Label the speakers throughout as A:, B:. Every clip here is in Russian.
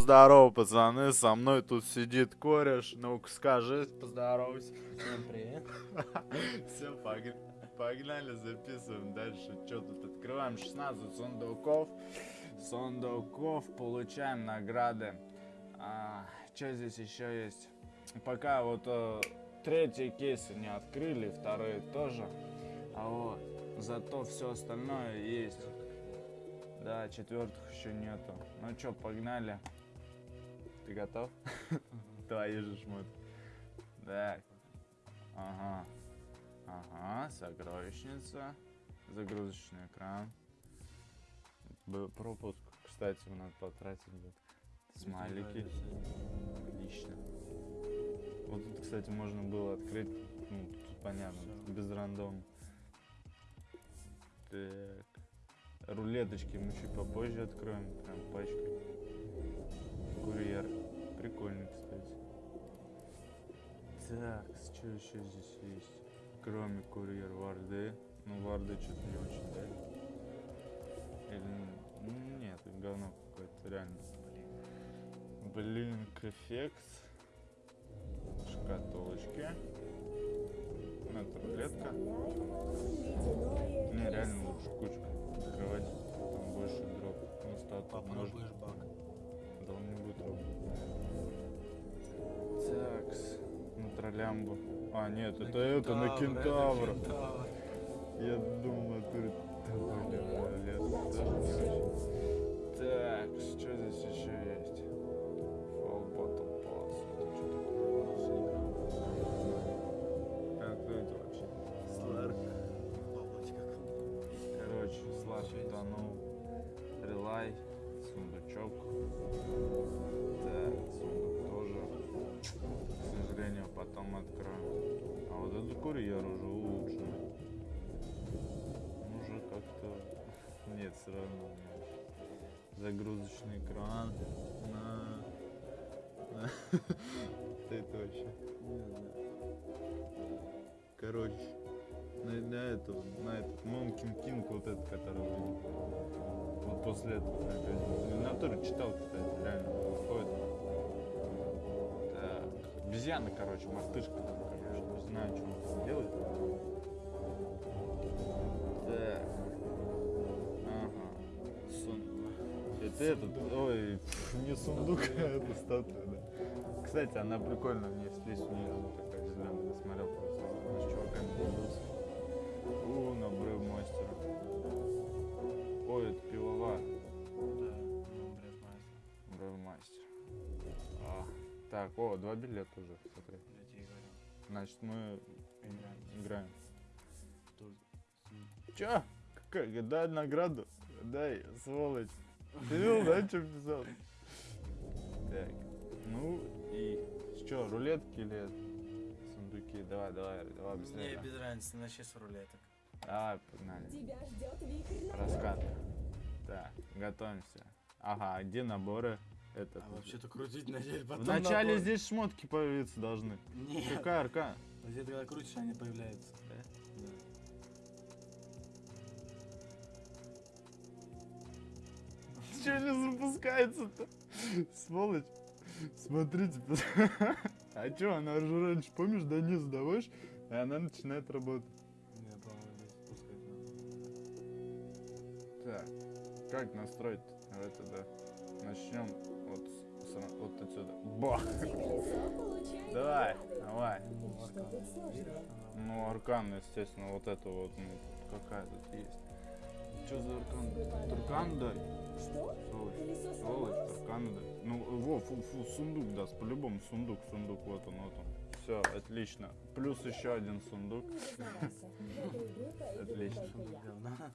A: здорово, пацаны, со мной тут сидит кореш. Ну-ка скажи, поздоровайся.
B: Всем привет.
A: Все, погнали, записываем дальше. Что тут открываем 16 сундуков. Сундуков, получаем награды. А, что здесь еще есть? Пока вот э, третий кейсы не открыли, вторые тоже. А вот, зато все остальное есть. Да, четвертых еще нету. Ну что, погнали. Ты готов? Твои же шмотки. Так. Ага. Ага, сокровищница. Загрузочный экран. Пропуск. Кстати, надо потратить. Смайлики. Отлично. Вот тут, кстати, можно было открыть, ну, тут понятно, без рандома. Так. Рулеточки мы чуть попозже откроем, прям пачкой. Курьер. Прикольный, кстати. Так, что еще здесь есть? Кроме курьер варды. Ну, варды что-то не очень, да? Или... Ну, нет, говно какое-то, реально. Блин, эффект. Шкатулочки. Ну, это рулетка. Не, реально троллямбу. А, нет,
B: На
A: это это, на
B: кентавра,
A: кентавра.
B: это кентавр.
A: Я думал, ты... Да, блин, очень. Так, что здесь еще есть? На, на этот Монкин Кинг, вот этот, который вот после этого опять. В натуре читал, кстати, реально выходит. Так, обезьяна, короче, мартышка там, короче, не знаю, что он там делает. Так, ага, Сун... Это этот, ой, не сундук, а это статуя, да. Кстати, она прикольная, мне здесь такая так, о, два билета уже, смотри.
B: Я тебе говорю.
A: Значит, мы
B: Играем.
A: играем.
B: Тут.
A: Чё? Какая? Дай награду. Дай, сволочь. Ты видел, да, что писал? Так, ну и что, рулетки или сундуки? Давай, давай, давай
B: Мне
A: быстрее.
B: без разницы, начни с рулеток.
A: Давай, погнали.
C: Тебя ждет
A: Раскат. Так, готовимся. Ага, а где наборы? Это.
B: А вообще-то крутить начали, потом
A: Вначале
B: набор.
A: здесь шмотки появиться должны.
B: Нет.
A: Какая арка?
B: Вот это когда крутишь, они появляются.
A: Да?
B: Да.
A: Че не запускается-то? Сволочь. Смотрите. А чё, она же раньше, помнишь, до низа даваешь, и она начинает работать.
B: Не, по-моему, здесь пускать надо.
A: Так, как настроить это, да? Начнем вот, с- вот отсюда. Бах! Давай, давай.
B: Ну, аркан.
A: естественно, вот это вот, ну, какая тут есть. Что за аркан? Туркан дай.
C: Что?
A: Сволочь. Сволочь, туркан дай. Ну, во, фу, фу, сундук даст, по-любому сундук, сундук, вот он, вот он. Все, отлично. Плюс еще один сундук. Отлично.
B: Говна.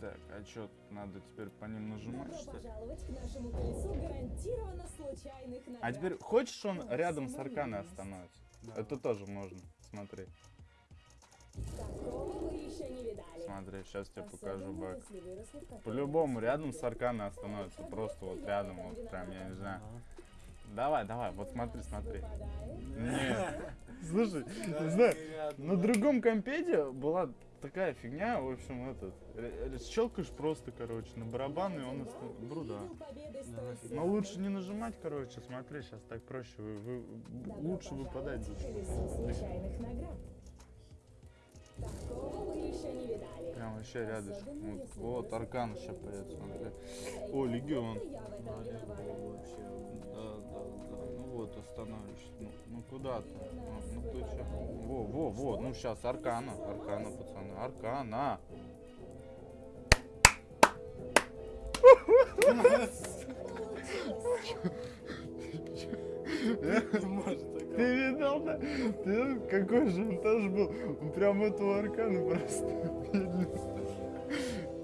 A: Так, а что, надо теперь по ним нажимать,
C: Добро
A: что ли?
C: пожаловать к нашему колесу гарантированно случайных наград.
A: А теперь, хочешь, он рядом с арканой остановится?
B: Да.
A: Это тоже можно, смотри.
C: Такого вы еще не видали.
A: Смотри, сейчас тебе покажу
C: кофейне.
A: По-любому рядом с арканой остановится, просто вот рядом, вот прям, я не знаю.
B: Ага.
A: Давай, давай, вот смотри, смотри. Нет. Слушай, не знаю, на другом компете была такая фигня, в общем, этот. э, э, Щелкаешь просто, короче, на барабан, и он бруда. Но лучше не нажимать, короче, смотри, сейчас так проще, вы, вы- лучше выпадать. Прям вообще рядышком. Вот, вот Аркан сейчас появится, смотри. О, Легион. Вот, остановишься. Ну, ну куда ты? Ну, ну ты че? Во, во, во, ну сейчас Аркана. Аркана, пацаны. Аркана. Ты видел, да? Ты какой тоже был? Он прям этого Аркана просто.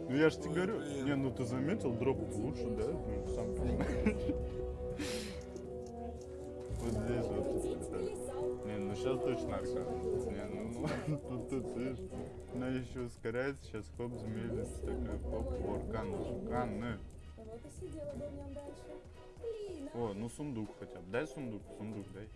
A: Ну я ж тебе говорю. Не, ну ты заметил, дроп лучше, да? Ну, сам понимаешь. Вот здесь вот. Не, ну сейчас точно аркан. Не, ну, ну тут, видишь, она еще ускоряется, сейчас хоп, замедлится, такой хоп, аркан, аркан, ну. О, ну сундук хотя бы, дай сундук, сундук дай.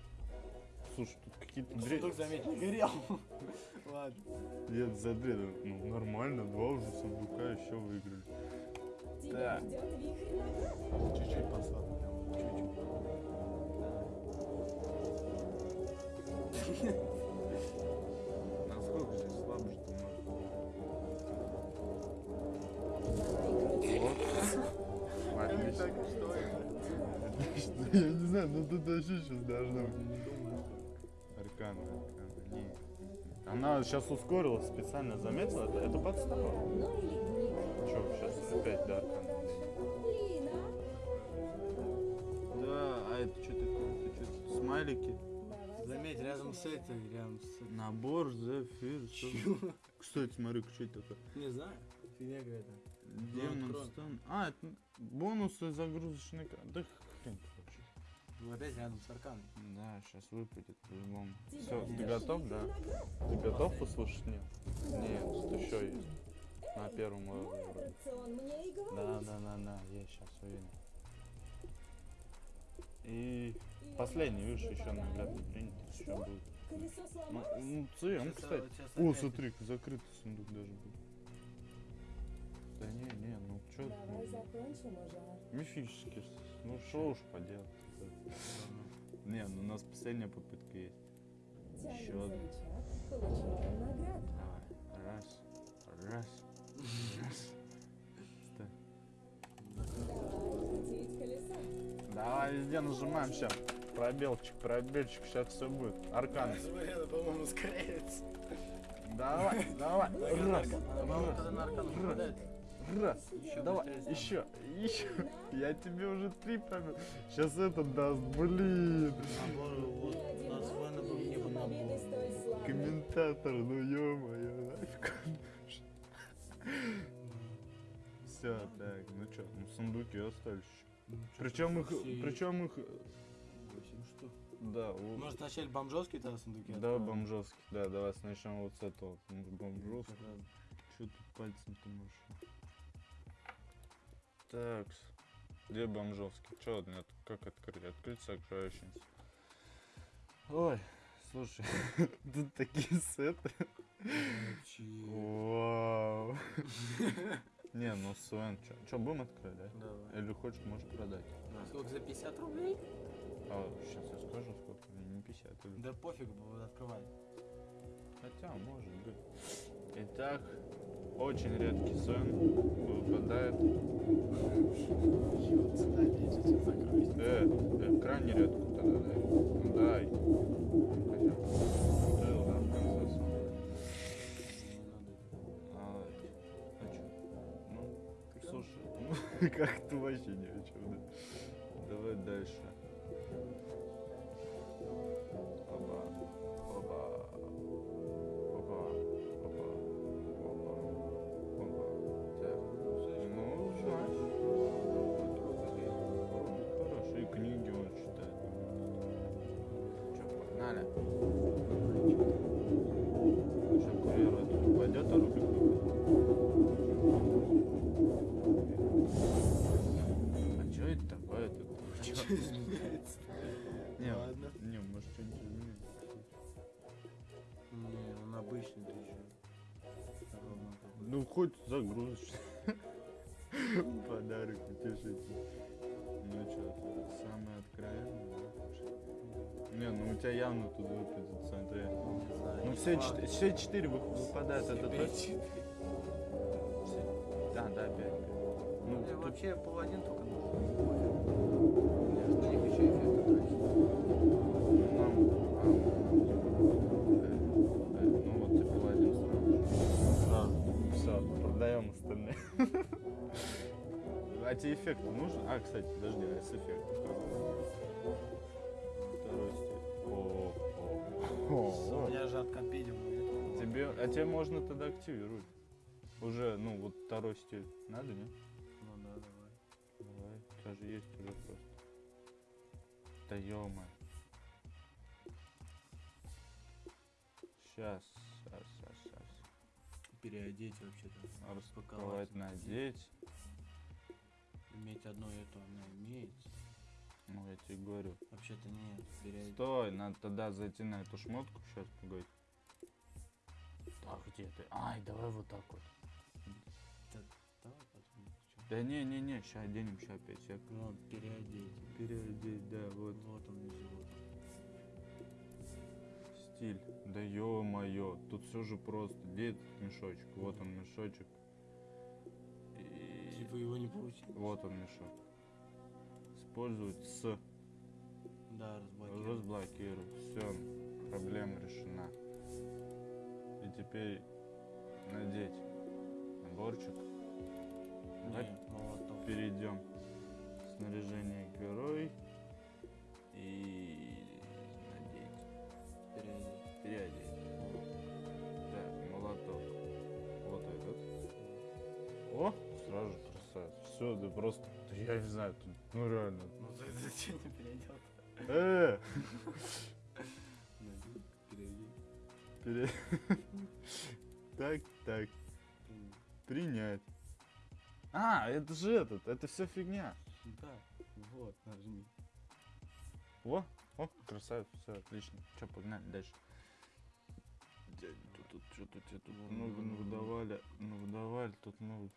A: Слушай, тут какие-то дрель.
B: Сундук, заметь, не горел. Ладно.
A: Нет, за дрель, ну нормально, два уже сундука еще выиграли. Так.
C: наград.
B: Чуть-чуть посадок. Чуть-чуть.
A: Насколько здесь слабо, что можно? Отлично. Я не знаю, но тут вообще сейчас должно быть. Аркан, аркан, не. Она сейчас ускорилась специально, заметила? Это, это подстава. Че, сейчас опять до аркана. Да, а это что такое? Это что, смайлики?
C: Закончим
B: рядом с
C: это.
B: этой, рядом с...
A: Набор, зефир, что? Кстати, смотри, что это такое?
B: Не знаю. Фигня какая-то.
A: Демон. А, это бонусы загрузочный экран. Да хрен вообще.
B: Ну опять рядом с арканом.
A: Да, сейчас выпадет по-любому. Все, ты готов, да? Ты готов послушать? Нет. Нет, тут еще есть. На первом уровне. Да, да, да, да, я сейчас увидел. И последний, видишь, еще награды принято, еще
C: Что?
A: будет.
C: Колесо
A: Ну,
C: сломалось?
A: ну ЦМ,
B: Сейчас,
A: кстати. О, смотри, закрытый сундук даже был. Да не, не, ну чё,
C: Давай
A: ну,
C: закончим уже.
A: мифический, ну шо уж поделать. Не, ну у нас последняя попытка есть. Еще одна. Давай, раз, раз, раз.
C: Колесо.
A: Давай везде нажимаем сейчас. Пробелчик, пробельчик, сейчас все будет. Аркан.
B: По-моему, ускоряется.
A: Давай, давай. Раз,
B: попадает.
A: раз.
B: Еще
A: Давай, еще, еще. Я тебе уже три пробил. Сейчас этот даст, блин.
B: Набор, вот,
C: Ни
B: у
C: один
B: нас
C: балл
B: военно был
C: не
B: не
C: за
B: был
C: победой
B: набор.
A: Комментатор, ну ё-моё, нафиг. Все, так, ну чё, ну сундуки остались еще.
B: Ну,
A: Причем их,
B: все-
A: причем их,
B: Восемь штук.
A: да, у-
B: Может, вначале бомжовские тогда сундуки
A: да,
B: откроем?
A: бомжовский, да, давай начнем вот с этого, бомжовский. Что тут пальцем ты можешь? Так, где бомжовский? Че, нет, как открыть? Открыть сокровищницу. Ой, слушай, тут такие сеты. Вау. Не, ну Свен, что, будем открыть, да?
B: Давай.
A: Или хочешь, можешь продать.
B: Сколько, за 50 рублей?
A: А, сейчас я скажу, сколько, не 50 или...
B: Да пофиг, открывай.
A: Хотя, может быть. Итак, очень редкий сон выпадает. Э, э, крайне редко тогда дай. Ну, дай. как-то вообще ни о чем, да. Давай дальше. Опа, опа, Не,
B: Ладно.
A: не, может что-нибудь изменится.
B: Не, он обычный ты чё.
A: Ну, хоть загрузочный. Подарок утешительный. Ну что, самое откровенное, да? Не, ну у тебя явно тут выпадет, смотри.
B: Не знаю,
A: Ну
B: не
A: все, чет- все четыре вы- выпадают, это точно? Да, да, пять. Ну, тут-
B: вообще паладин только нужен.
A: Продаем остальные. А тебе эффекты нужны? А, кстати, подожди, а с эффектом? Второй стиль.
B: У меня же от компедиума.
A: Тебе, а тебе можно тогда активировать. Уже, ну, вот второй стиль. Надо, не?
B: Ну да, давай.
A: Давай, у тебя же есть уже просто. Да сейчас, сейчас.
B: Переодеть вообще-то.
A: Распаковать, надеть.
B: Иметь одно это она имеет.
A: Ну, я тебе говорю.
B: Вообще-то нет. Переодеть.
A: Стой, надо тогда зайти на эту шмотку. Сейчас, погоди. Так, где ты? Ай, давай вот так вот.
B: Давай потом. чё.
A: Да не-не-не, сейчас оденем, сейчас опять сек.
B: Ну, переодеть.
A: Переодеть, да, вот.
B: Вот он
A: Стиль. Да ё-моё, тут все же просто. Где этот мешочек? Вот он мешочек. И...
B: Типа его не получилось.
A: Вот он мешок. Использовать с
B: Да, разблокировать.
A: разблокировать. Все, проблема решена. И теперь надеть наборчик. Давай
B: Не, молоток.
A: перейдем. Снаряжение герой. Все, да просто, да я не знаю, ну реально.
B: Ну ты зачем не переодел?
A: Э,
B: Переодеть.
A: пере... Так, так, принять. А, это же этот, это все фигня.
B: Да, вот, нажми.
A: О, о, красавец, все отлично. Че, погнали дальше. Тут, тут что-то тебе тут много выдавали, ну выдавали, тут много.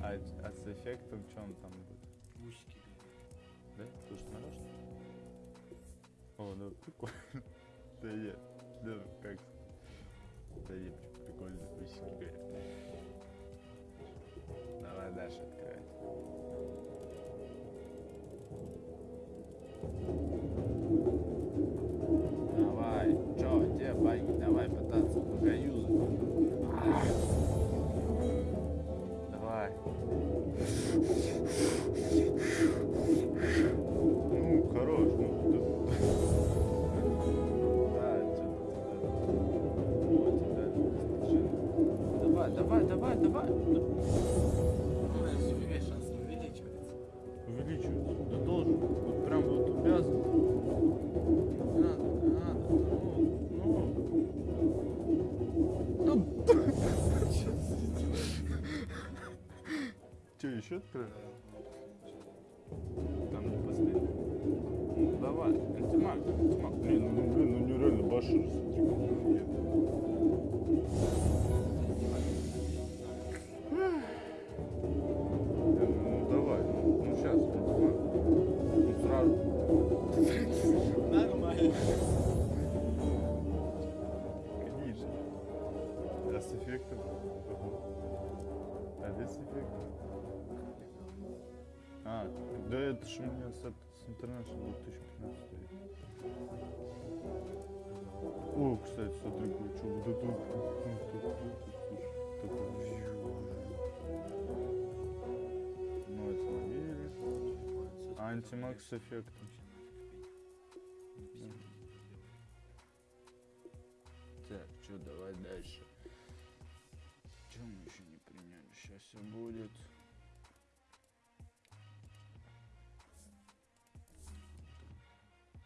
A: А, а с эффектом что он там будет?
B: Усики.
A: Да? Ты смотрел, что ли? О, да, прикольно. Да нет, да, как? Да нет, прикольно, усики горят. Давай дальше открывай. Где байки? Давай пытаться пока юзать. Давай. Ну, хорош, ну ты... Да, что-то Давай, давай, давай, давай. Еще открыть? Там не последний. Ну, давай, антимаг, антимаг. Блин, ну, ну, блин, ну нереально башир, офигенно. Ну, давай, ну, ну сейчас, антимаг. Ну, сразу.
B: Нормально.
A: Конечно. А с эффектом? А без эффекта? А, да это ж у меня с, с интернета 2015 стоит. О, кстати, смотри, что вот это вот, ну, тут, тут, тут, такой, ну, это мобили. Антимаг с эффектом. Так, что, давай дальше. Что мы еще не приняли? Сейчас все будет.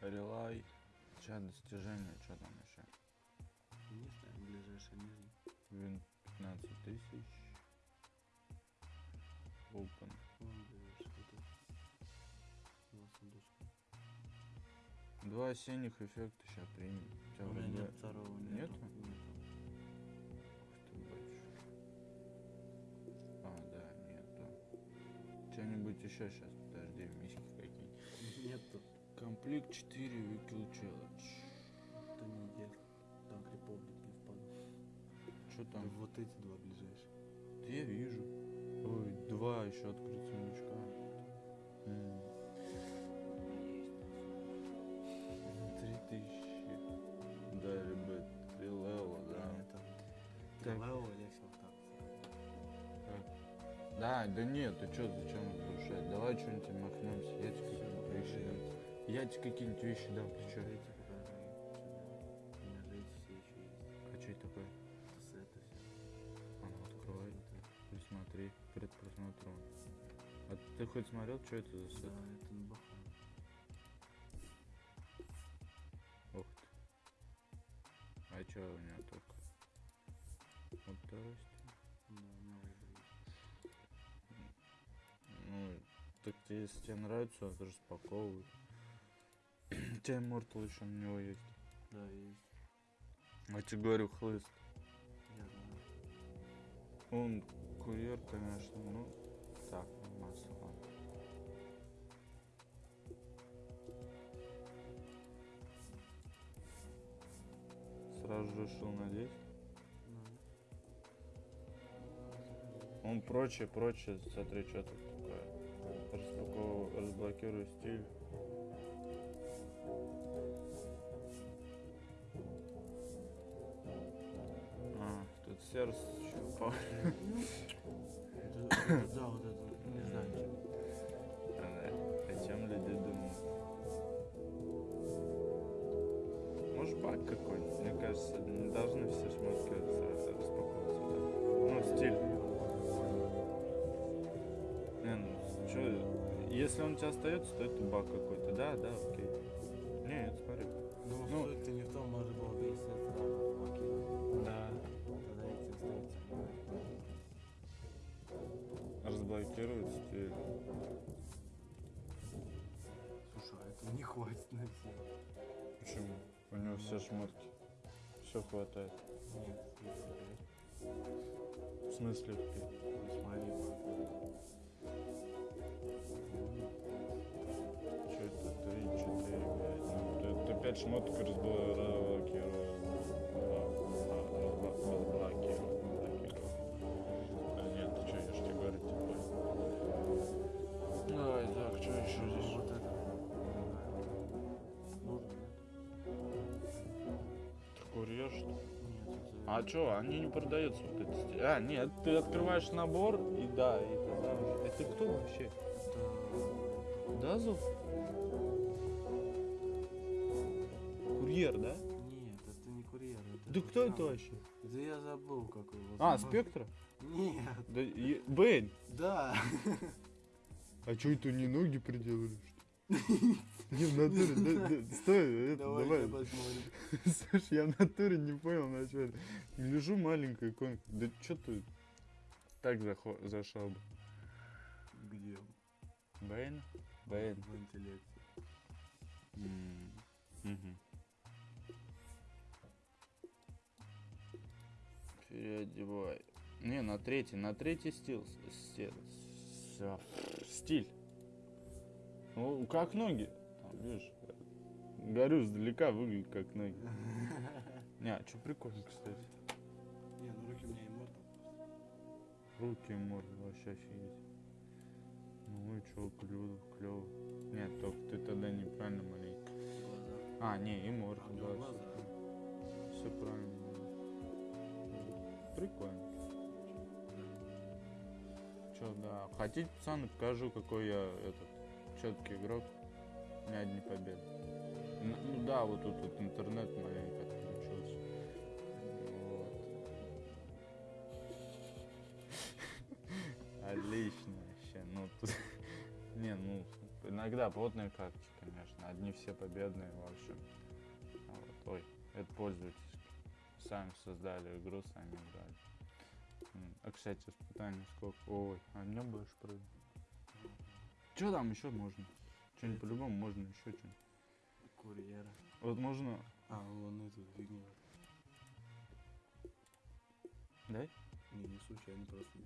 A: Релай. Сейчас достижения, что там еще?
B: Не знаю, ближайший нижний.
A: Вин 15 тысяч. Open.
B: Вон, это. Два сундучка.
A: Два синих эффекта сейчас примем. У тебя
B: У меня
A: вроде-
B: нет второго, нету.
A: Нету?
B: Нету.
A: Ух ты, батюшка. А, да, нету. Что-нибудь еще сейчас, Комплект 4 Wikil Challenge.
B: Это не идет. Танк Републик не впадал.
A: Что
B: Там
A: там?
B: вот эти два ближайшие.
A: Да я вижу. Ой, два еще открыть сундучка. Три тысячи. Да, ребят, три левела, да.
B: Это.
A: Так.
B: Лео легче вот так.
A: Да, да нет, ты что, зачем разрушать? Давай что-нибудь махнемся. Я тебе дам. Я какие-нибудь вещи дам, ты что?
B: У меня.
A: А что это такое?
B: Это сеты все.
A: А ну открывай, присмотри, перед просмотром. А ты хоть смотрел, что это за
B: Да,
A: сет?
B: это на баха.
A: Ух ты. А что у меня только? Вот второй.
B: Да, новый будет.
A: Ну, так тебе, если тебе нравится, это распаковывай. У тебя Immortal еще на него есть.
B: Да, есть.
A: А тебе говорю, хлыст.
B: Я знаю.
A: Он курьер, конечно, ну, так, ладно. Сразу же решил надеть. Он прочее, прочее, смотри, что тут такое. Распаковываю, разблокирую стиль. Сердце
B: это, да, вот это, не знаю, чем.
A: О чем люди думают? Может баг какой-нибудь? Мне кажется, не должны все шмотки сразу распаковываться. Ну, стиль. Не, ну, чё, если он у тебя остается, то это баг какой-то. Да, да, окей.
B: Не хватит на все.
A: Почему? У него все шмотки. Все хватает. В смысле?
B: блядь, смотри,
A: Что это? Три, четыре, пять. Ну, ты, пять шмоток. Разблокировал. А что, они не продаются эти стили? А, нет, ты открываешь набор, и да, и тогда уже. Это кто вообще?
B: Это...
A: Дазл? Курьер, да?
B: Нет, это не курьер. Это
A: Да
B: тот
A: кто это
B: самый.
A: вообще?
B: Да я забыл, как его
A: А,
B: зовут.
A: Спектра?
B: Нет,
A: Да, и- Бэйн.
B: да.
A: А что это не ноги приделали, что ли? Не, в натуре, стой, это,
B: Давай.
A: Слушай, я в натуре не понял начать. Гляжу, маленькая иконка. Да что ты так зашел бы?
B: Где?
A: Бэйн? Бэйн.
B: В интеллекте.
A: Переодевай. Не, на третий, на третий стил. с- се- с- стиль. Ну, как ноги. Видишь, горю издалека, выглядит как ноги. Не, а что прикольно, кстати.
B: Не, ну руки у меня иммортал.
A: Руки морды вообще офигеть. Ну и чё, клево, клево. Нет, только ты тогда неправильно маленький.
B: Глаза.
A: А, не, и морда, да.
B: глаза.
A: Все правильно. Прикольно. Че, да. Хотите, пацаны, покажу, какой я этот четкий игрок. Меня одни победы. Ну да, вот тут вот интернет маленько отключился. Вот. Отлично вообще. Ну тут. Не, ну, иногда плотные карточки, конечно. Одни все победные, в общем. Вот, ой, это пользовательские. Сами создали игру, сами играли. А, кстати, испытание сколько? Ой, а днем будешь прыгать? Что там еще можно? Что-нибудь по-любому можно еще что-нибудь.
B: Курьера.
A: Вот можно...
B: А, вон эту фигню.
A: Дай?
B: Не, не случайно, просто.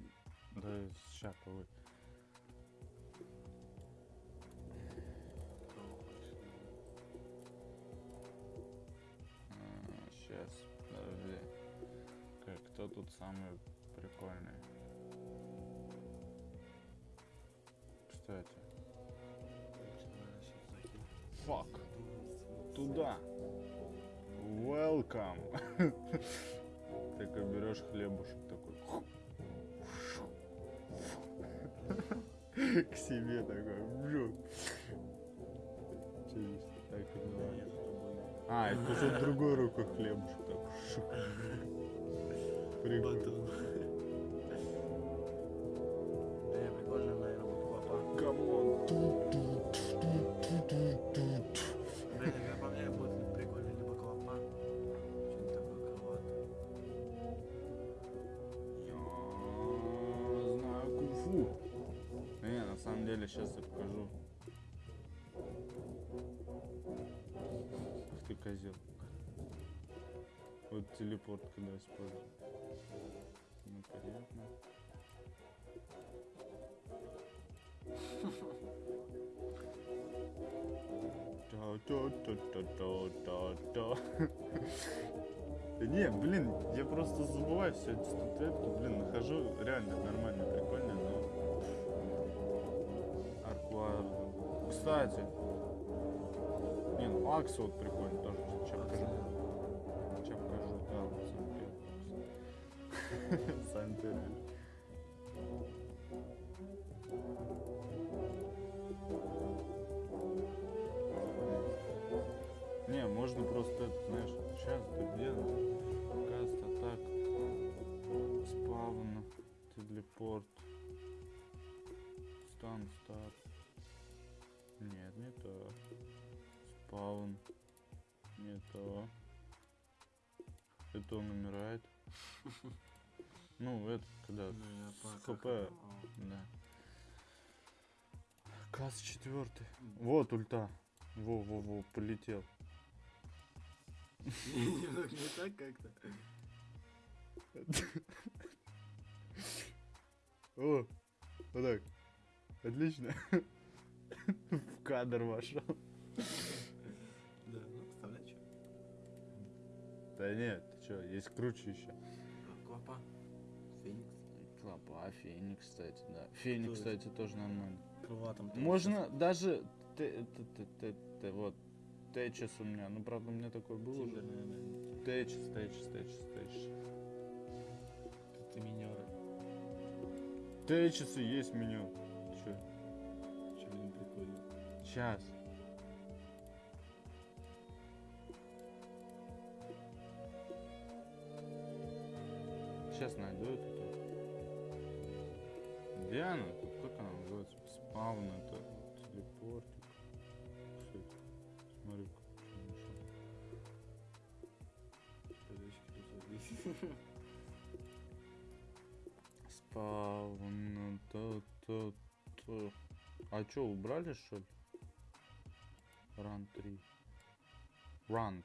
A: Да, сейчас повы. Сейчас, подожди. Как, кто тут самый прикольный? Кстати. Фак. Туда. Welcome. Такой берешь хлебушек такой. К себе такой. Через так. А, это уже другой рукой хлебушек так. шух. Прикольно. Самом деле, сейчас я покажу. Ах ты козел. Вот телепорт когда использую. Ну, понятно. Да Не, блин, я просто забываю все эти статуэтки, блин, нахожу реально нормально, но... Кстати. Не, ну вот прикольно тоже. Сейчас покажу. Сейчас покажу, да, вот. Сантерн. Не, можно просто это, знаешь, сейчас ты где? Каст, атак, спавн, телепорт, стан, старт. Не то. Спаун. Не то. Это он умирает. Ну, это когда
B: Ну, как это,
A: Да. Касс четвертый. Вот ульта. Во-во-во, полетел.
B: а. Не так как-то.
A: О, вот так. Отлично. В кадр вошел.
B: Да, ну, что?
A: Да нет, ты что, есть круче еще.
B: Клопа. Феникс.
A: Клопа, Феникс, кстати, да. Феникс, кстати, тоже нормально.
B: Крылатом. там
A: Можно даже... Т- т- т- т- т- Вот. Течес у меня. Ну, правда, у меня такой был уже. Течес, Течес, Течес, Течес.
B: Ты минеры.
A: Течесы есть меню. Сейчас. Сейчас найду эту. Где она? Как она называется? Спаун это телепортик. Смотри, Спаун, то, то, то. А чё, убрали что ли? Ран 3. Ран.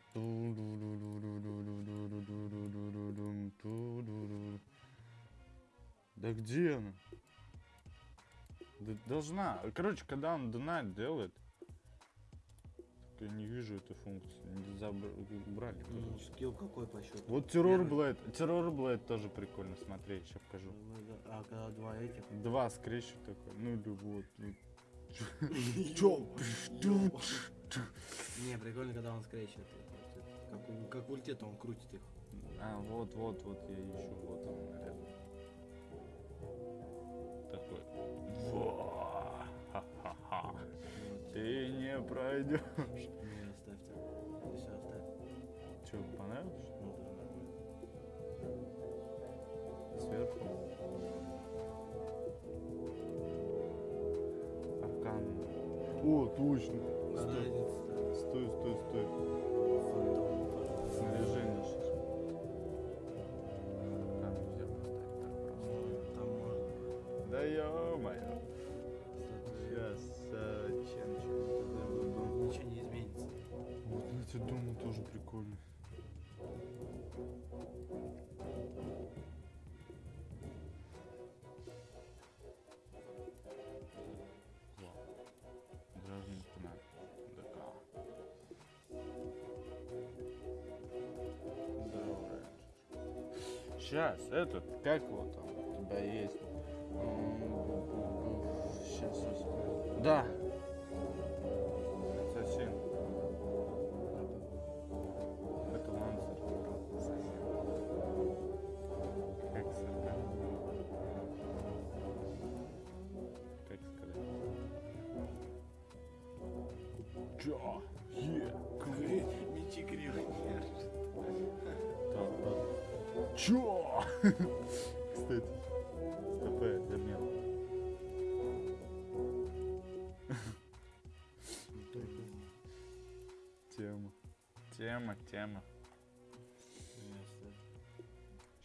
A: Да где она? Да должна. Короче, когда он донат делает, я не вижу эту функцию. Не забр- убрали.
B: Ну, скилл какой по счету?
A: Вот террор. Блэд. Террор Блэд тоже прикольно смотреть, сейчас покажу.
B: А когда два этих?
A: Два скрещу такой. Ну или вот. вот.
B: Чё? Не, прикольно, когда он скрещивает Как, у, как в ульте, то он крутит их.
A: А, вот, вот, вот я ищу, вот он рядом. Такой. Во! Ха-ха-ха.
B: Вот.
A: Ты не пройдешь.
B: Не, оставьте. Все, оставь.
A: Че, понравилось?
B: Ну, да, нормально.
A: Сверху. Аркан. О, точно. Сейчас, этот, как его там у тебя есть? Сейчас, сейчас. Да.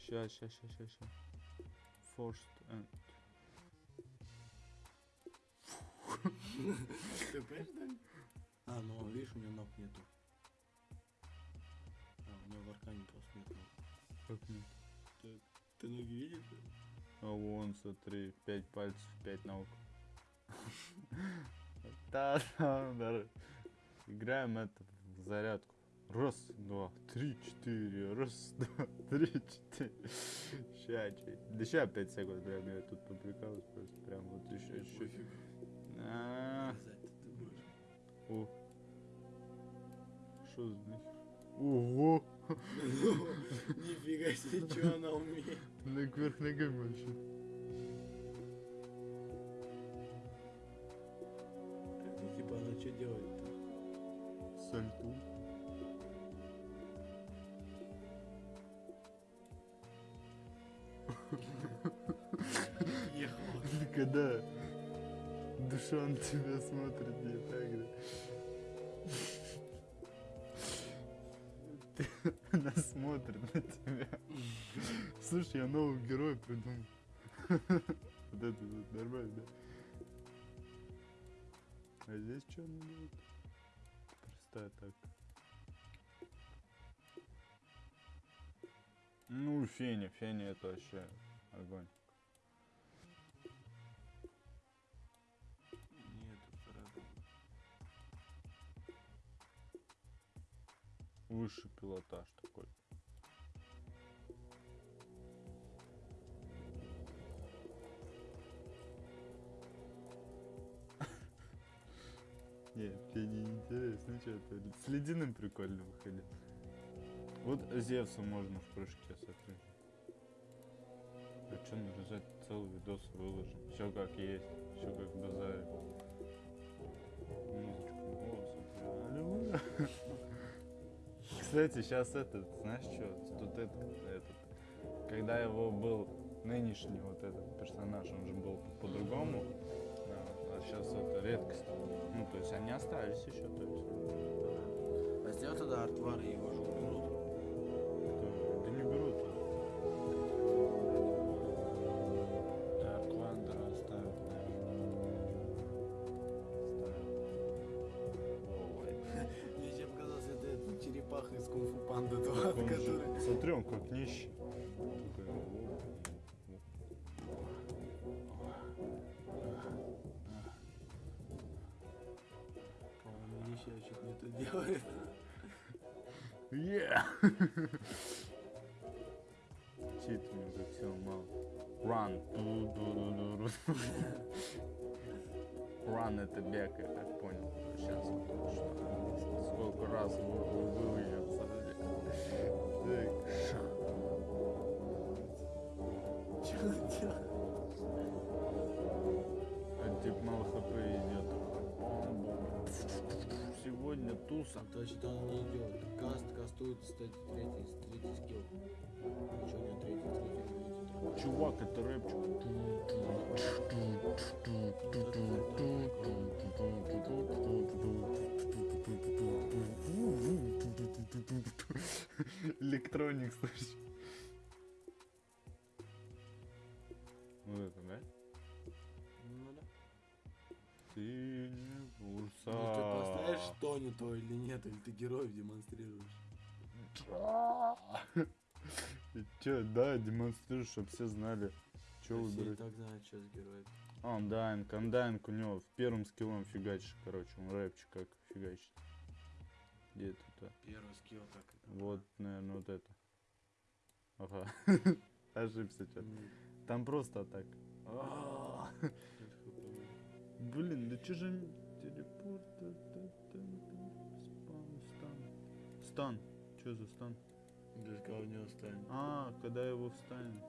A: Ща, ща, ща, ща, ща. Forced end.
B: Ты понимаешь? А, ну видишь, у него ног нету. А, у него в аркане просто нет ног.
A: Как нет?
B: Ты ноги видишь?
A: А вон, смотри, пять пальцев, пять ног. Да, да, да. Играем это в зарядку. Раз, два, три, четыре. Раз, два, три, четыре. Ща. Да ща пять секунд, прям я тут поприкалываюсь просто. Прям вот еще чуть. А. О. Что нахер? Ого!
B: Нифига себе, что она умеет.
A: На кверх ногами вообще.
B: Ну, Типа она что делает-то?
A: Сальту. Когда душа на тебя смотрит не так, да? Она смотрит на тебя. Слушай, я нового героя придумал. Вот это вот нормально, да? А здесь что она делает? Простая так. Ну, Феня, Феня это вообще огонь. Высший пилотаж такой. Нет, тебе не интересно, что это. С ледяным прикольно выходит. Вот Зевса можно в прыжке смотреть. А что нарезать целый видос выложим? Все как есть, все как базарь. Музычку. О, смотри. Кстати, сейчас этот, знаешь что, тут этот, этот, когда его был нынешний вот этот персонаж, он же был по-другому, а сейчас это редкость. Ну, то есть они остались еще, то есть.
B: А сделай тогда артвар и его же По-моему, нищий чуть не то делает.
A: Yeah! Чит мне все мало. Run. Run это бег, я так понял. Сейчас. Сколько раз вы- вы- выльется. Так.
B: Что он делает?
A: А тип мало хп идет. Сегодня туса.
B: А то что он не идет. Каст кастует, кстати, третий, третий скилл. Ничего не третий, третий, третий.
A: Чувак, это рэпчик. Электроник, слышишь? Вот это, да?
B: Ну да.
A: Ты не
B: Кто они то или нет, или ты героев демонстрируешь.
A: Чё, да, демонстрируешь, чтобы все знали, что выбирать.
B: так знают, что с героем.
A: А, Undying, Undying у него в первым скиллом фигачишь, короче, он рэпчик как фигачит. Где это?
B: Первый скилл так.
A: Вот, наверное, вот это. Ага. Ошибся что-то. Там просто так. А, Блин, да че же телепорт? Стан. Что за стан?
B: Без кого не останет.
A: А, когда его встанет.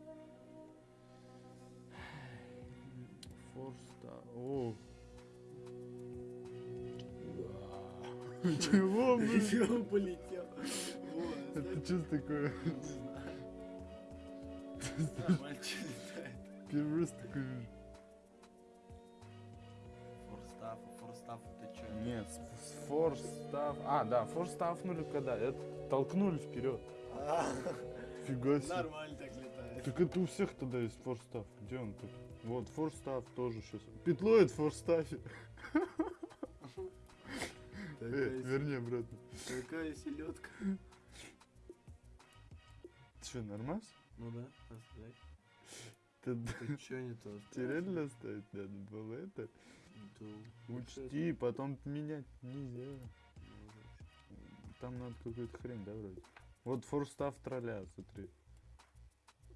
A: Форста. О. Чего, блин?
B: Чего полетел?
A: Это что такое?
B: Мальчик летает.
A: Первый раз такой вижу.
B: Форстаф, форстаф это что?
A: Нет, форстав. А, да, форстафнули когда? Это толкнули вперед. Фига себе.
B: Нормально так летает.
A: Так это у всех тогда есть форстав. Где он тут? Вот, форстав тоже сейчас. Петло в форстафе. Э, верни обратно.
B: такая селедка.
A: Че, нормально?
B: Ну да, оставь.
A: Ты,
B: Ты чё не то?
A: тебе реально оставить надо было это? Учти, потом менять нельзя. Там надо какую-то хрень, да, вроде? Вот форстав тролля, смотри.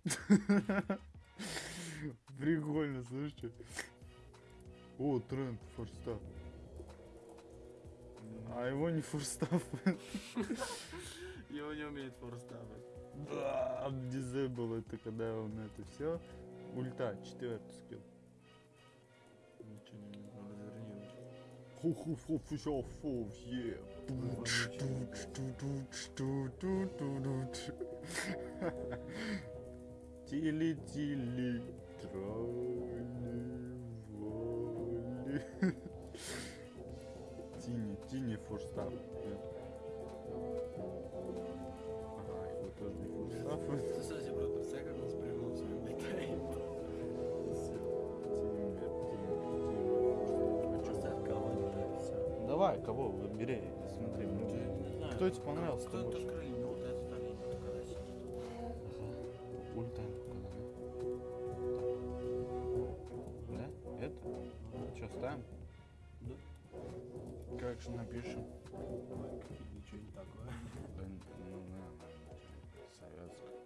A: Прикольно, слушай. О, тренд форстав. А его не форстав.
B: Его не умеет форстафать.
A: Да, дизейбл это когда он это все. Ульта, четвертый скилл. Тролли воли Тини, Тини форстав. Давай, кого выбери, смотри. ну,
B: Не знаю.
A: Кто тебе понравился-то
B: Кто это крылья? Ну, вот этот олень, когда сидит.
A: Ульта. Да? Это? Что, ставим?
B: Да.
A: Как же напишем?
B: Ничего не такое.
A: Да, ну, наверное, советское.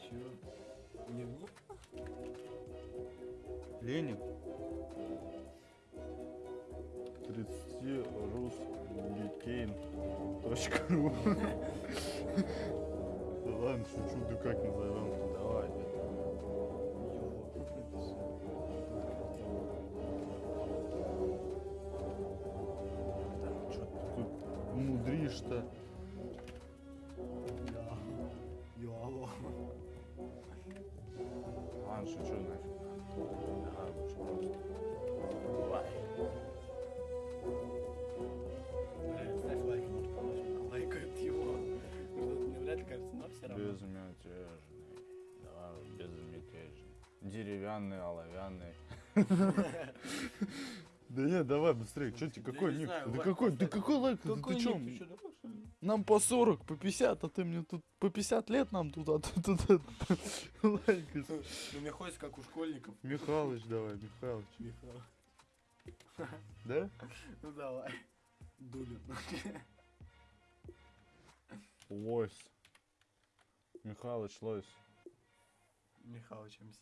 B: Чего? Не?
A: Ленин. 7.ру. Да ладно, шучу, да как назовем? Давай, Так, что ты тут мудришь-то?
B: Йоу.
A: Ладно, шучу нафиг. Давай, лучше просто. Давай.
B: Все равно.
A: Безмятежный. Давай, безмятежный. Деревянный, оловянный. Да нет, давай быстрее. Что тебе,
B: Да
A: какой ник? Да какой, да какой лайк? Да ты
B: ли?
A: Нам по 40, по 50, а ты мне тут по 50 лет нам тут, а ты тут лайкаешь.
B: Ну, мне хочется, как у школьников.
A: Михалыч давай, Михалыч.
B: Михаил.
A: Да?
B: Ну, давай. Дулин.
A: Лось. Михалыч, лось.
B: Михалыч МС.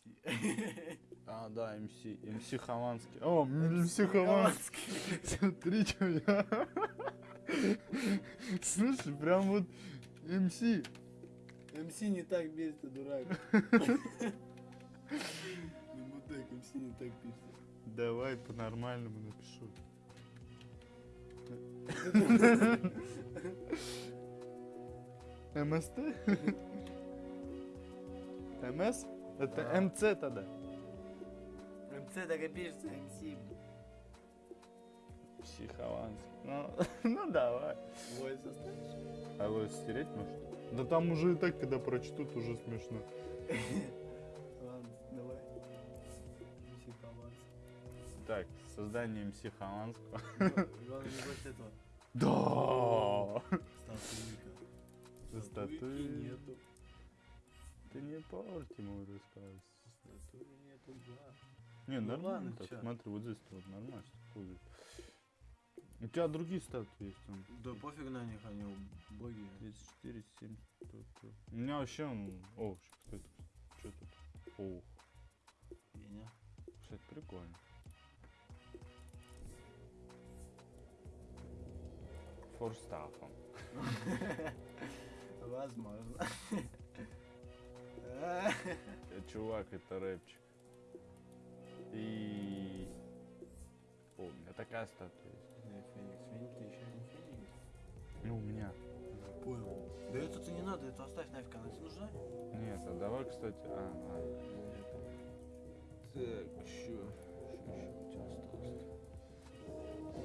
A: А, да, МС. МС Хованский. О, МС Хованский. Смотри, что я. Слушай, прям вот МС.
B: МС не так бесит, ты дурак. Ну, мудак, МС не так пишет.
A: Давай по-нормальному напишу. МСТ? МС? Это
B: Да.
A: МЦ тогда.
B: МС так и пишется, МС.
A: Психованский. Ну, ну давай.
B: Ой, составишь?
A: А его стереть может? Да там уже и так, когда прочтут, уже смешно.
B: Ладно, давай. МС Хованский.
A: Так, создание МС Хованского.
B: Главное, не больше этого.
A: Да!
B: Статуйка. Статуйки нету.
A: Ты не порти мой рассказ.
B: Статуи нету, да.
A: Не,
B: Ну
A: нормально
B: ладно,
A: так.
B: чё.
A: Смотри, вот здесь вот нормально ходит. У тебя другие статуи есть там.
B: Да пофиг на них, они боги.
A: 34, 7. У меня вообще он... О, что это? Что тут? О,
B: Меня.
A: кстати, прикольно. Форстафом.
B: Возможно.
A: Э, Чувак, это рэпчик. И... О, у меня такая статуя есть.
B: Феникс. Феникс, ты еще не Феникс.
A: Ну, у меня.
B: Понял. Да это-то не надо, это оставь нафиг, она тебе нужна?
A: Нет, а давай, кстати... А, ладно. Так, чё? Что еще у тебя осталось?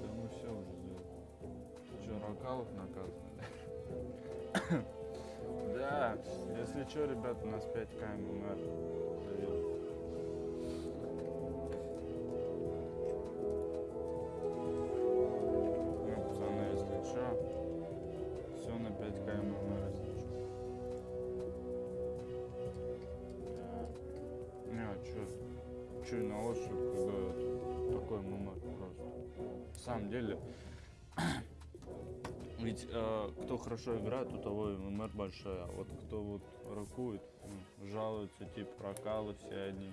A: Да мы все уже сделали. Ты что, Ракалов наказаны? Да, если что, ребят, у нас 5 КМР. Ну, пацаны, если все на 5 КМР, если что. Не, а чё? Чё, на ощупь, когда такой момент просто. На самом деле, ведь э, кто хорошо играет, у того и ММР большой, а вот кто вот ракует, ну, жалуются, типа, прокалы все одни.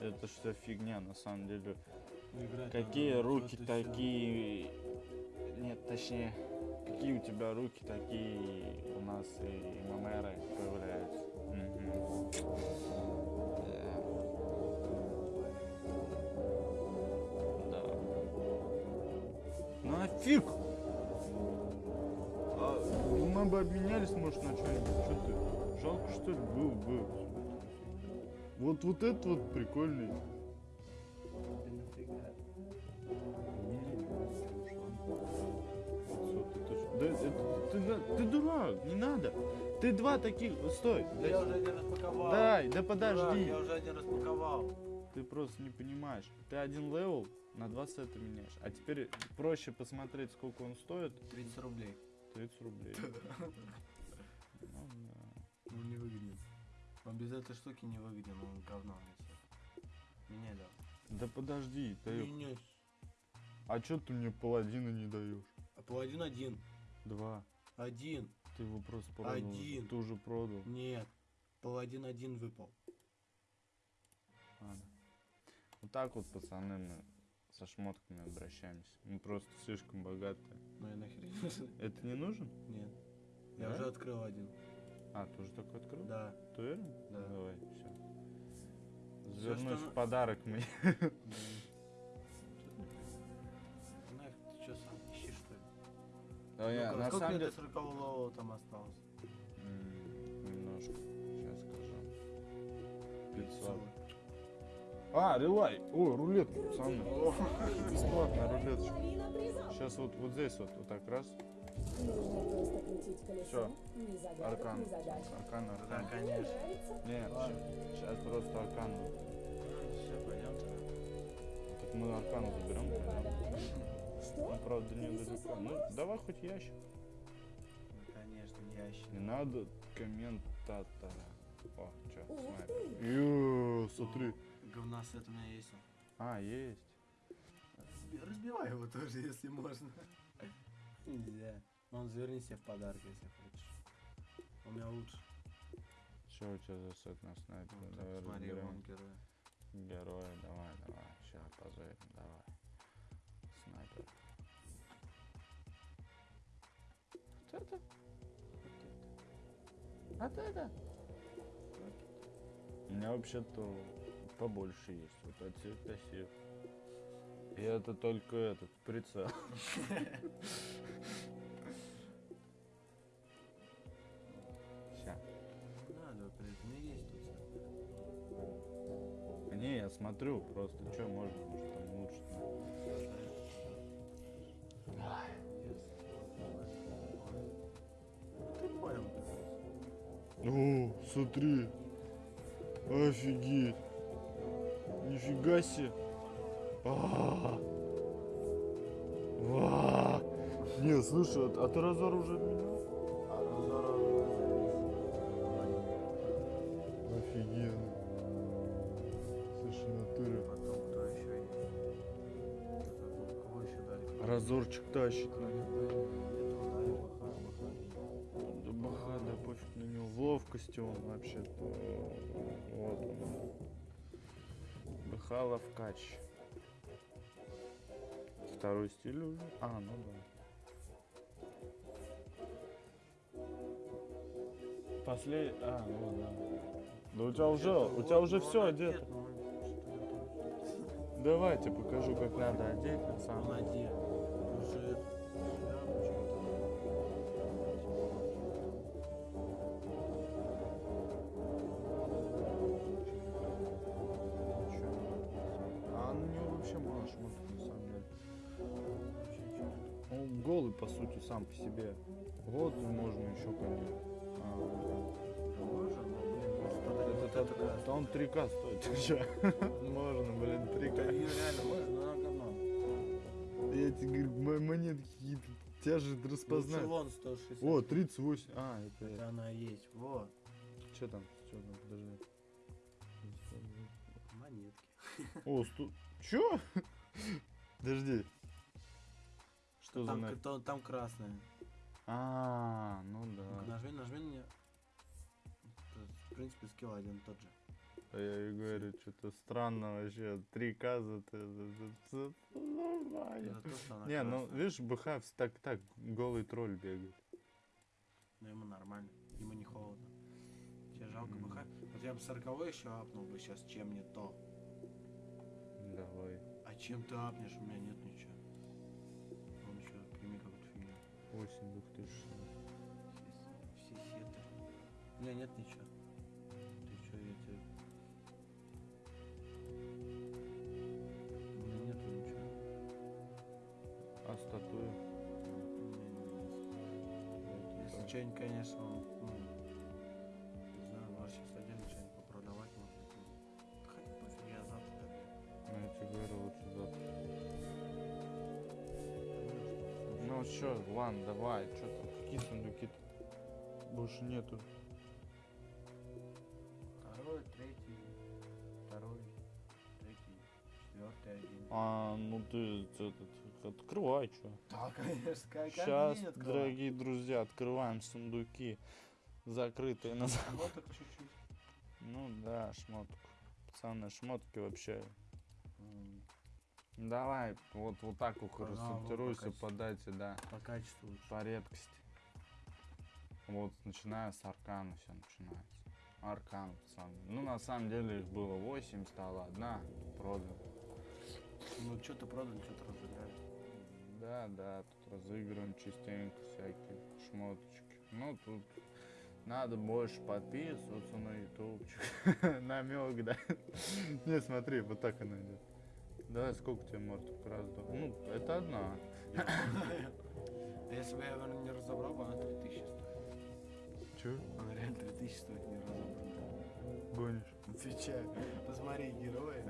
A: Это вся фигня, на самом деле.
B: Играть
A: Какие
B: надо,
A: руки такие... Нет, точнее, какие у тебя руки, такие у нас и ММРы появляются. Мгм. Да. Ну нафиг! Мы бы обменялись, может, на что-нибудь. Что ты? Жалко, что ли? Был бы. Вот, вот это вот прикольный. Да, это- ты, ты дурак, не надо. Ты два таких, стой.
B: Да я уже один распаковал.
A: Дай, да
B: Дурак,
A: подожди.
B: я уже один распаковал.
A: Ты просто не понимаешь. Ты один level на два сета меняешь. А теперь проще посмотреть, сколько он стоит.
B: 30 рублей.
A: 30 рублей. Ну да.
B: Ну не выгоден. Он без этой штуки не выгоден, он говно несет. Меняй да.
A: Да подожди, ты... А чё ты мне паладина не даешь?
B: А паладин один.
A: Два.
B: Один.
A: Ты его просто продал.
B: Один.
A: Ты уже продал.
B: Нет. Паладин один выпал.
A: Ладно. Вот так вот, пацаны, мы со шмотками обращаемся. Мы просто слишком богатые.
B: Ну и нахер не.
A: Это не нужен?
B: Нет. Я
A: Да?
B: уже открыл один.
A: А, ты уже такой открыл?
B: Да.
A: Ты уверен?
B: Да.
A: Давай, все.
B: Что
A: в подарок мне.
B: Нафиг, ты что сам ищешь что ли?
A: Да, я, на
B: сколько
A: самом деле...
B: до 40 левела там осталось?
A: М, Немножко. Сейчас скажу. 500. А, релай. О, рулет, пацаны.
C: Это
A: рулеточка. Сейчас вот, вот здесь вот, вот так раз.
C: Загадок,
A: Аркан.
C: задач.
A: Аркан,
B: Да,
A: аркан.
B: конечно.
A: Нет, сейчас просто аркан.
B: Все, пойдем
A: Так мы аркан заберем.
C: Что?
A: Ну, правда, не далеко. Ну, давай хоть ящик.
B: Ну, конечно, ящик.
A: Не надо комментатора. О, снайпер.
C: ты!
A: Ё, смотри.
B: Говна с у меня есть.
A: А, есть.
B: Разби- Разбивай его тоже, если можно. Нельзя. Но он заверни себе в подарок, если хочешь. У меня лучше.
A: Что у тебя за сет на снайпере?
B: Вот,
A: Давай
B: смотри,
A: разберем.
B: вон герой.
A: Героя, давай, давай. Сейчас позырим, давай. Снайпер. Вот это? Вот это? У меня вообще-то побольше есть. Вот от всех до сих. И это только этот прицел. Ща.
B: Надо, меня есть тут.
A: Не, я смотрю, просто что можно, может там лучше.
B: Ты понял,
A: О, смотри. Офигеть. Нифига себе. А, Ва! Не, слушай, а ты разор уже?
B: А уже
A: Офигенно. Слушай, натуре.
B: Потом кто еще есть? Кого еще дали?
A: Разорчик тащит. Да баха, да пофиг на него. В ловкости он вообще-то. Вот он. Бахала в кач. Второй стиль уже? А, ну да. Послед... А, ну да. Да у тебя уже, у тебя уже все одето. Давайте покажу, как надо одеть на самом деле.
B: Уже
A: голый по сути сам по себе. Вот можно еще конечно.
B: Можно,
A: это,
B: это,
A: это,
B: это
A: он 3К стоит. Можно, блин,
B: Да
A: 3К.
B: её реально можно, но она говно.
A: Я тебе говорю, мо- монетки какие-то тяжесть распознать.
B: Лучше вон 160.
A: О, 38. А, это...
B: Это она есть. Вот.
A: Что там? Что там? Подожди.
B: Монетки.
A: О, сто... Чё? Подожди. Что за
B: Там,
A: нафиг?
B: то- там красная.
A: А, ну да.
B: Нажми, нажми на нее. В принципе, скилл один тот же.
A: А я и говорю, что-то странно вообще. 3К за это. за- за- за- нормально. Не, ну видишь, БХ так так голый тролль бегает.
B: Но ему нормально. Ему не холодно. Тебе жалко. БХ? Вот я бы 40 еще апнул бы сейчас, чем не то.
A: Давай.
B: А чем ты апнешь? У меня нет ничего.
A: 8 2000.
B: Все, сеты. У меня нет ничего. Ты что, я тебе... У меня нету ничего.
A: А статуя?
B: Если что-нибудь, конечно, он, ну,
A: Чё, ладно, давай, что там, какие сундуки-то? Больше нету.
B: Второй, третий, второй, третий, четвертый, один.
A: А, ну ты этот, открывай, чё.
B: Да, конечно, как
A: Сейчас, дорогие друзья, открываем сундуки, закрытые на
B: так чуть-чуть.
A: Ну да, шмотку. Пацаны, шмотки вообще. Давай, вот, вот так рассортируйся
B: по
A: по дате, да.
B: По качеству лучше.
A: По редкости. Вот, начиная с аркана все начинается. Аркан, пацаны. Ну, на самом деле их было 8, стало одна, продано.
B: Ну, что-то продали, что-то разыграли.
A: Да, да, тут разыгрываем частенько всякие шмоточки. Ну, тут надо больше подписываться на ютубчик. Намек, да. Не, смотри, вот так она идет. Давай, сколько тебе мортов? Раз, два. Ну, это одна.
B: Если бы я его не разобрал, бы она 3000 стоит.
A: Че?
B: Она реально 3000 стоит не разобранная.
A: Гонишь?
B: Отвечаю. Посмотри, герои.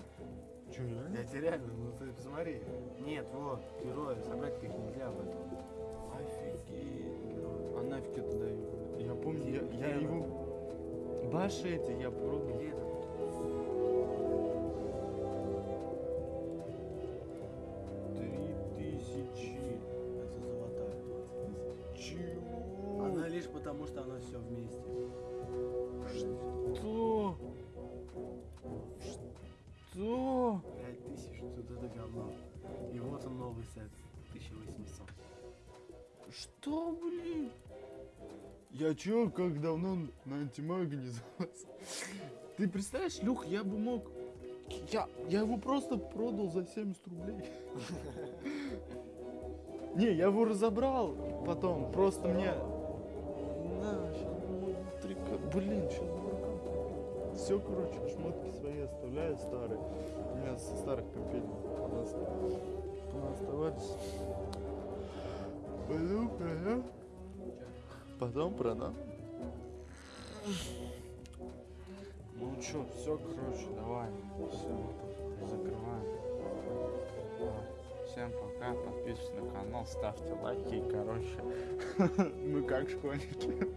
A: Че,
B: Я тебе реально, ну ты посмотри. Нет, вот, герои, собрать их нельзя об этом. Офигеть, герои.
A: А нафиг это даю? Я помню, я, я его... Баши эти я продал.
B: Где это?
A: Тысячи.
B: Это золотая 20 тысяч.
A: Чего?
B: Она лишь потому, что она все вместе.
A: Что? Что?
B: 5000, тут это говно. И вот он новый сет. 1800.
A: Что, блин? Я чё, как давно на антимаге не? Ты представляешь, Люх, я бы мог... Я, я его просто продал за 70 рублей. Не, я его разобрал потом, просто мне... На, сейчас Блин, сейчас Все, короче, шмотки свои оставляю старые. У меня со старых компаний оставались. Пойду продам. Потом продам. Ну чё, все, короче, давай. Все, закрываем. Всем пока, подписывайтесь на канал, ставьте лайки. Короче, мы как школьники.